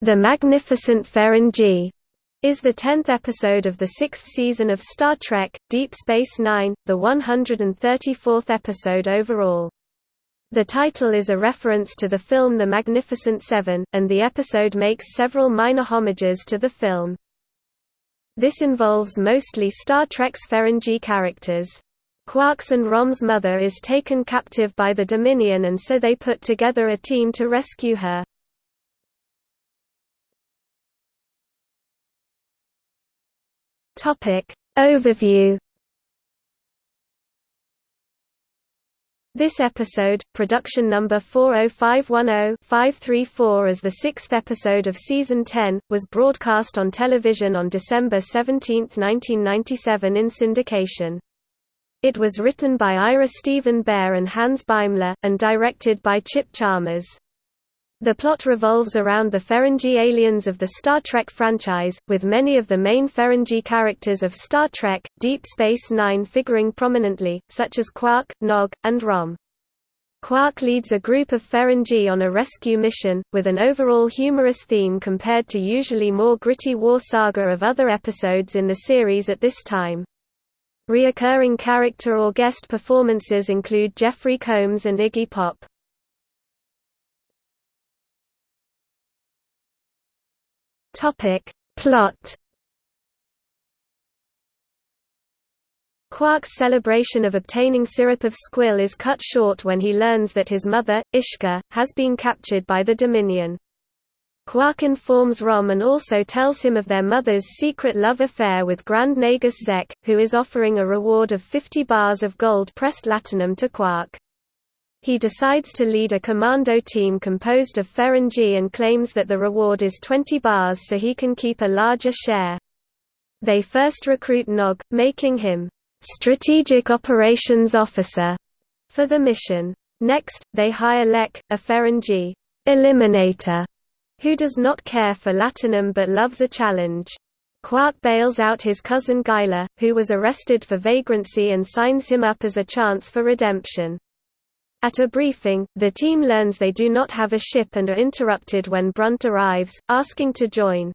The Magnificent Ferengi is the tenth episode of the sixth season of Star Trek, Deep Space Nine, the 134th episode overall. The title is a reference to the film The Magnificent Seven, and the episode makes several minor homages to the film. This involves mostly Star Trek's Ferengi characters. Quark's and Rom's mother is taken captive by the Dominion and so they put together a team to rescue her. Topic Overview This episode, production number 40510-534 as the sixth episode of Season 10, was broadcast on television on December 17, 1997 in syndication. It was written by Ira Steven Behr and Hans Beimler, and directed by Chip Chalmers. The plot revolves around the Ferengi aliens of the Star Trek franchise, with many of the main Ferengi characters of Star Trek, Deep Space Nine figuring prominently, such as Quark, Nog, and Rom. Quark leads a group of Ferengi on a rescue mission, with an overall humorous theme compared to usually more gritty war saga of other episodes in the series at this time. Reoccurring character or guest performances include Jeffrey Combs and Iggy Pop. Topic. Plot Quark's celebration of obtaining syrup of squill is cut short when he learns that his mother, Ishka, has been captured by the Dominion. Quark informs Rom and also tells him of their mother's secret love affair with Grand Nagus Zek, who is offering a reward of 50 bars of gold-pressed latinum to Quark. He decides to lead a commando team composed of Ferengi and claims that the reward is 20 bars so he can keep a larger share. They first recruit Nog, making him Strategic Operations Officer for the mission. Next, they hire Lek, a Ferengi eliminator, who does not care for Latinum but loves a challenge. Quark bails out his cousin Gaila, who was arrested for vagrancy and signs him up as a chance for redemption. At a briefing, the team learns they do not have a ship and are interrupted when Brunt arrives, asking to join.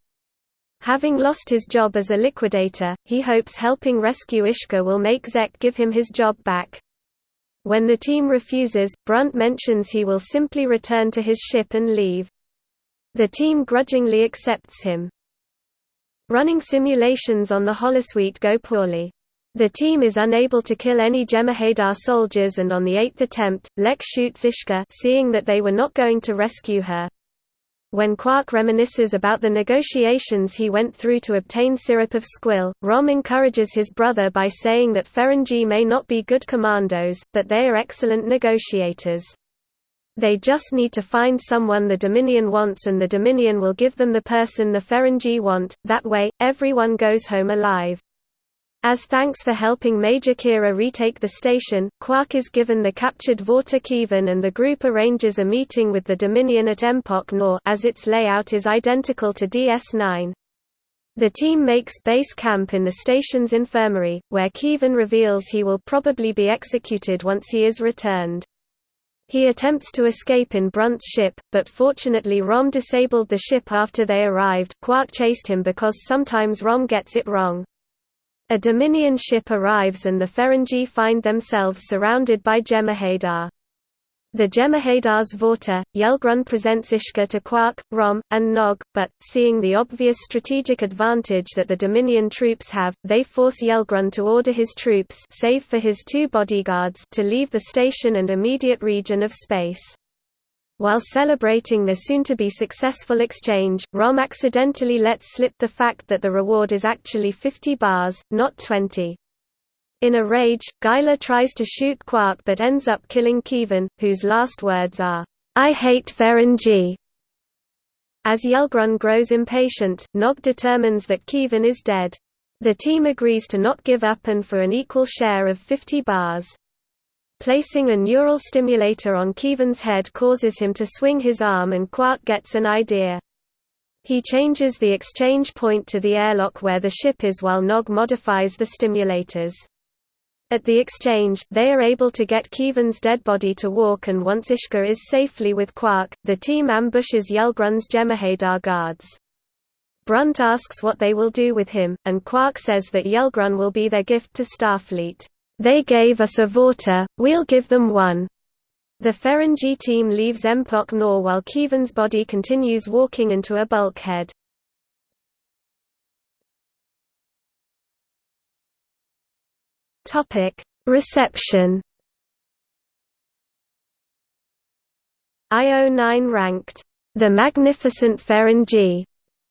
Having lost his job as a liquidator, he hopes helping rescue Ishka will make Zek give him his job back. When the team refuses, Brunt mentions he will simply return to his ship and leave. The team grudgingly accepts him. Running simulations on the holosuite go poorly. The team is unable to kill any Jem'Hadar soldiers and on the eighth attempt, Lek shoots Ishka seeing that they were not going to rescue her. When Quark reminisces about the negotiations he went through to obtain syrup of squill, Rom encourages his brother by saying that Ferengi may not be good commandos, but they are excellent negotiators. They just need to find someone the Dominion wants and the Dominion will give them the person the Ferengi want, that way, everyone goes home alive. As thanks for helping Major Kira retake the station, Quark is given the captured Vorta Keevan and the group arranges a meeting with the Dominion at Empok Nor as its layout is identical to DS9. The team makes base camp in the station's infirmary, where Keevan reveals he will probably be executed once he is returned. He attempts to escape in Brunt's ship, but fortunately Rom disabled the ship after they arrived. Quark chased him because sometimes Rom gets it wrong. A Dominion ship arrives and the Ferengi find themselves surrounded by Jem'Hadar. The Jem'Hadar's Vorta, Yelgrun presents Ishka to Quark, Rom, and Nog, but, seeing the obvious strategic advantage that the Dominion troops have, they force Yelgrun to order his troops save for his two bodyguards to leave the station and immediate region of space. While celebrating their soon-to-be successful exchange, Rom accidentally lets slip the fact that the reward is actually 50 bars, not 20. In a rage, Gaila tries to shoot Quark but ends up killing Keevan, whose last words are, I hate Ferengi. As Yelgrun grows impatient, Nog determines that Keevan is dead. The team agrees to not give up and for an equal share of 50 bars. Placing a neural stimulator on Keevan's head causes him to swing his arm and Quark gets an idea. He changes the exchange point to the airlock where the ship is while Nog modifies the stimulators. At the exchange, they are able to get Keevan's dead body to walk and once Ishka is safely with Quark, the team ambushes Yelgrun's Jem'Hadar guards. Brunt asks what they will do with him, and Quark says that Yelgrun will be their gift to Starfleet. They gave us a Vorta, we'll give them one. The Ferengi team leaves Empok Nor while Keevan's body continues walking into a bulkhead. Reception. IO9 ranked The Magnificent Ferengi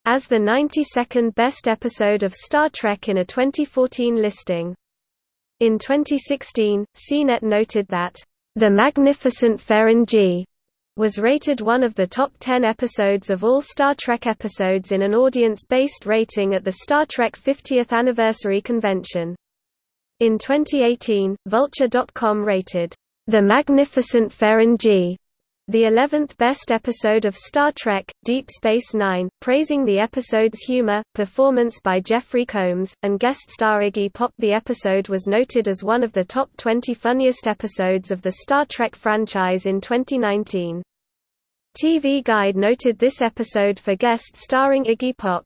as the 92nd best episode of Star Trek in a 2014 listing. In 2016, CNET noted that The Magnificent Ferengi was rated one of the top 10 episodes of all Star Trek episodes in an audience-based rating at the Star Trek 50th Anniversary Convention. In 2018, Vulture.com rated, "...the Magnificent Ferengi", the 11th best episode of Star Trek, Deep Space Nine, praising the episode's humor, performance by Jeffrey Combs, and guest star Iggy Pop. The episode was noted as one of the top 20 funniest episodes of the Star Trek franchise in 2019. TV Guide noted this episode for guest starring Iggy Pop.